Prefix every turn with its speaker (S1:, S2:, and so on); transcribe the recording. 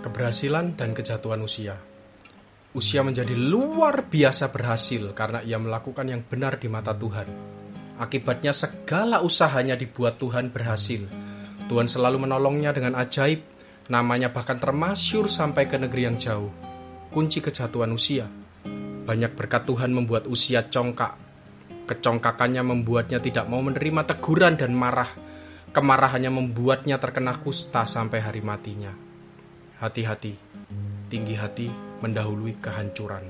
S1: Keberhasilan dan kejatuhan usia. Usia menjadi luar biasa berhasil karena ia melakukan yang benar di mata Tuhan. Akibatnya segala usahanya dibuat Tuhan berhasil. Tuhan selalu menolongnya dengan ajaib, namanya bahkan termasyur sampai ke negeri yang jauh. Kunci kejatuhan usia. Banyak berkat Tuhan membuat usia congkak. Kecongkakannya membuatnya tidak mau menerima teguran dan marah. Kemarahannya membuatnya terkena kusta sampai hari matinya. Hati-hati, tinggi hati mendahului kehancuran.